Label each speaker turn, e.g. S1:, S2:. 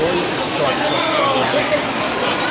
S1: Dois, dois,